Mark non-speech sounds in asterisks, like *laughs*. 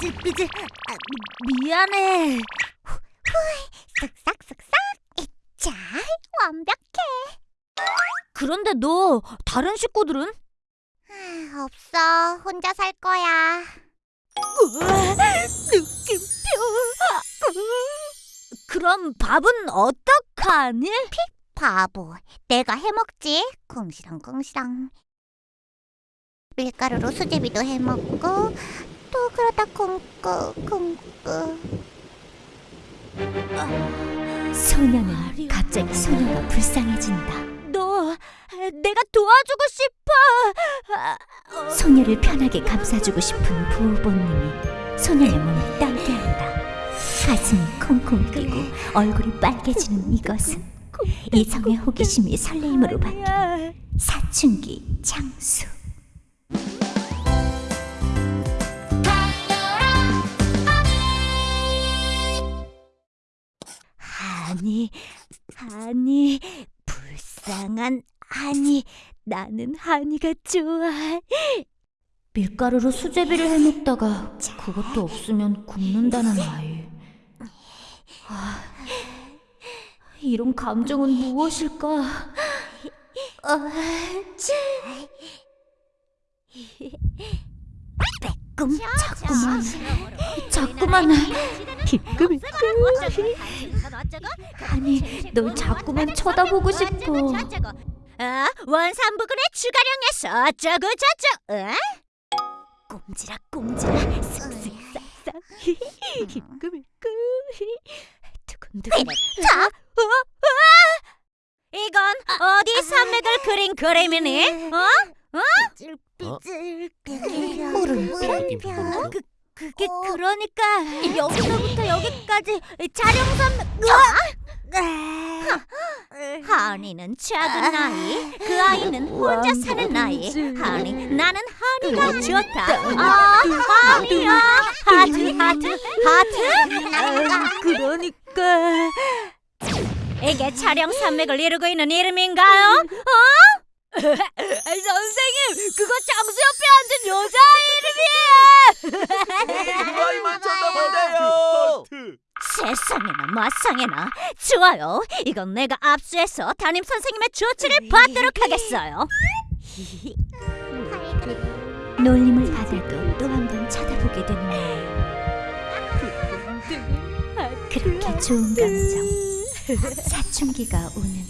삐질삐질. 아, 미- 미안해. 쓱싹쓱싹 자 완벽해 그런데 너 다른 식구들은? 아, 없어 혼자 살 거야 느낌표. 그럼 밥은 어떡하니? 바보 내가 해먹지 궁시렁궁시렁 밀가루로 수제비도 해먹고 또 그러다 굶고 굶고 소녀는 갑자기 소녀가 불쌍해진다. 너 내가 도와주고 싶어. 소녀를 편하게 감싸주고 싶은 부부님이 소녀의 몸을 따게 한다. 가슴이 콩콩 뛰고 얼굴이 빨개지는 이것은 이성의 호기심이 설레임으로 바뀐. 사춘기 장수. 아니, 아니, 불쌍한 아니, 나는 한이가 좋아. 밀가루로 수제비를 해먹다가 그것도 없으면 굶는다는 아이. 아, 이런 감정은 무엇일까? 아, 꿈 자꾸만, 자꾸만 비끄비끄. 아니, 널 자꾸만 쳐다보고 싶어. 아, 원산부근의 추가령에서 어쩌고 저쩌고. 어? 꼼지락 꼼지락 쓱쓱싹싹 비끄비끄 두근두근. 자, 어? 어? 이건 어디 산맥을 그린 그림이니? 어? 삐질삐질 물음표. 그 그게 그러니까 여기서부터 여기까지 촬영선 으아! 하니는 작은 아이, 그 아이는 혼자 사는 아이. 하니, 나는 하니가 좋다. 아, 하니야, 하트, 하트, 하트. 그러니까 이게 촬영 산맥을 이루고 있는 이름인가요? 어? 선생님, 그거 장수 옆에 앉은 여자 이름이에요. 그 아이만 쳐다보네요. 세상에나 마상에나 좋아요 이건 내가 압수해서 담임 선생님의 조치를 받도록 하겠어요 *laughs* 놀림을 받아도 또 한 번 쳐다보게 되는 아이. 그렇게 좋은 감정 사춘기가 오는